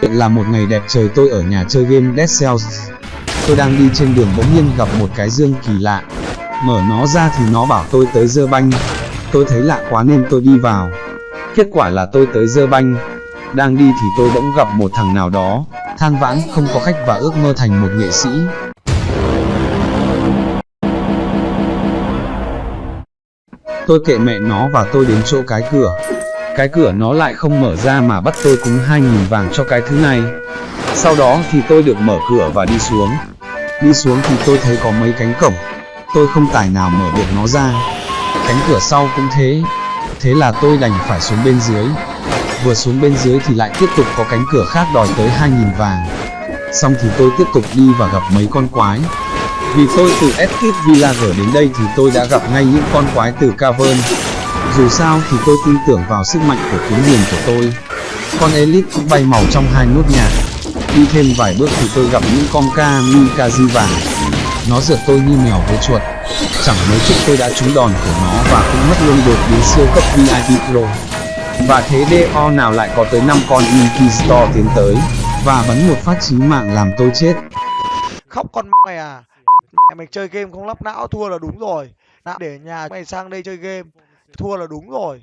Là một ngày đẹp trời tôi ở nhà chơi game Dead Cells. Tôi đang đi trên đường bỗng nhiên gặp một cái dương kỳ lạ. Mở nó ra thì nó bảo tôi tới dơ banh. Tôi thấy lạ quá nên tôi đi vào. Kết quả là tôi tới dơ banh. Đang đi thì tôi bỗng gặp một thằng nào đó, than vãn không có khách và ước mơ thành một nghệ sĩ. Tôi kệ mẹ nó và tôi đến chỗ cái cửa. Cái cửa nó lại không mở ra mà bắt tôi cúng 2.000 vàng cho cái thứ này. Sau đó thì tôi được mở cửa và đi xuống. Đi xuống thì tôi thấy có mấy cánh cổng. Tôi không tài nào mở được nó ra. Cánh cửa sau cũng thế. Thế là tôi đành phải xuống bên dưới. Vừa xuống bên dưới thì lại tiếp tục có cánh cửa khác đòi tới 2.000 vàng. Xong thì tôi tiếp tục đi và gặp mấy con quái. Vì tôi từ Escape Villager đến đây thì tôi đã gặp ngay những con quái từ Cavern. Dù sao thì tôi tin tưởng vào sức mạnh của kiếm huyền của tôi. Con Elite cũng bay màu trong hai nốt nhạc. Đi thêm vài bước thì tôi gặp những con Kamikaze vàng. Nó rượt tôi như mèo với chuột. Chẳng mấy chốc tôi đã trúng đòn của nó và cũng mất luôn đột biến siêu cấp VIP Pro. Và thế DO nào lại có tới 5 con Inquisitor tiến tới và bắn một phát chí mạng làm tôi chết. khóc con mày à mày chơi game không lắp não thua là đúng rồi Đã để nhà mày sang đây chơi game thua là đúng rồi.